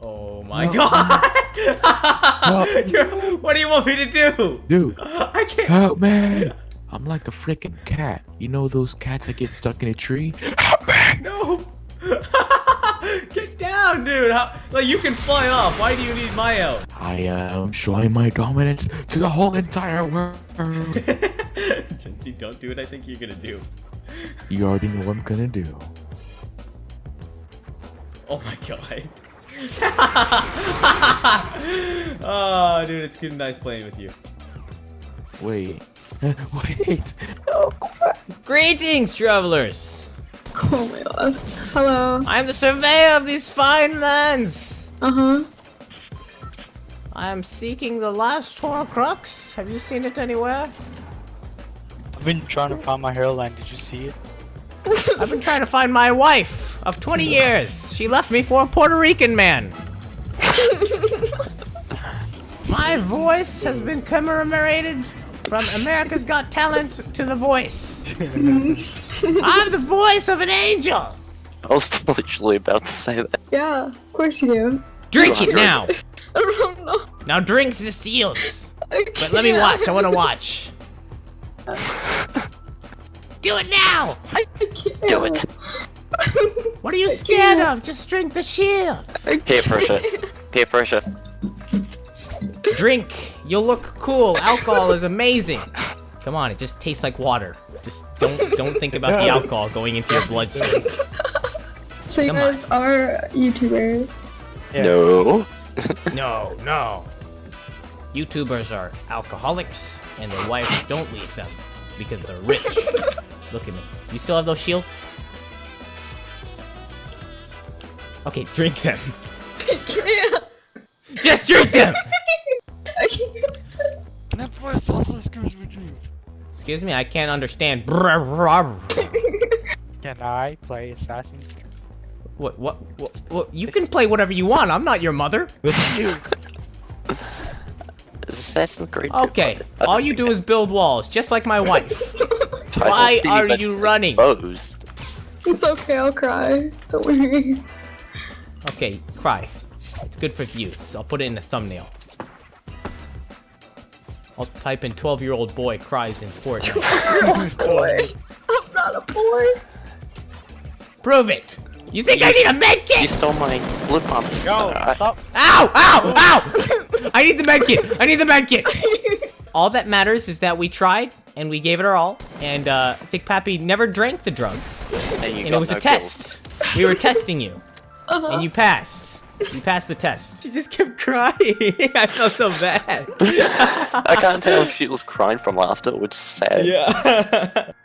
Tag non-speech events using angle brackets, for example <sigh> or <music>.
Oh my No. god! Um, no. <laughs> What do you want me to do? Dude, I can't. help me! I'm like a freaking cat. You know those cats that get stuck in a tree? Help me! No! <laughs> Get down, dude! How, like, you can fly off. Why do you need my help? I am showing my dominance to the whole entire world. <laughs> Jency, don't do what I think you're gonna do. You already know what I'm gonna do. Oh my god. <laughs> oh, dude, it's good, nice playing with you. Wait. <laughs> Wait. Greetings, travelers! Oh my god. Hello. I am the surveyor of these fine lands! Uh huh. I am seeking the last Horcrux. Have you seen it anywhere? I've been trying to find my hairline. Did you see it? I've been trying to find my wife of 20 <laughs> years. She left me for a Puerto Rican man. <laughs> my voice has been commemorated from America's Got Talent to The Voice. <laughs> I'm the voice of an angel. I was literally about to say that. Yeah, of course you do. Drink it <laughs> now. I don't know. Now drink the seals. But let me watch. I want to watch. Do it now. I can't. Do it. What are you scared of? Just drink the shields. I Peer pressure. Peer pressure. Drink. You'll look cool. Alcohol is amazing. Come on, it just tastes like water. Just don't don't think about the <laughs> alcohol going into your bloodstream. So you Come on. guys are YouTubers. Yeah. No. No, no. YouTubers are alcoholics, and their wives don't leave them because they're rich. <laughs> Look at me. You still have those shields? Okay, drink them. I <laughs> can't. Just drink them. I <laughs> can't. That voice also screws with you. Excuse me, I can't understand. Can I play Assassin's Creed? What, what, what, what? You can play whatever you want. I'm not your mother. Assassin's Creed. Okay, all you do is build walls, just like my wife. Why are you running? Exposed. It's okay, I'll cry. Don't worry. Okay, cry. It's good for views. I'll put it in the thumbnail. I'll type in 12 year old boy cries in Fortnite. <laughs> boy. I'm not a boy. Prove it! You think I need a med You stole my blue pump. Yo, Alright. stop. Ow! Ow! <laughs> Ow! I need the med kit! I need the med kit! <laughs> All that matters is that we tried and we gave it our all, and uh, I think Pappy never drank the drugs, And, you and got it was no a kills. test. We were testing you, Uh-huh. and you passed. You passed the test. She just kept crying. <laughs> I felt so bad. I can't tell if she was crying from laughter or just sad. Yeah. <laughs>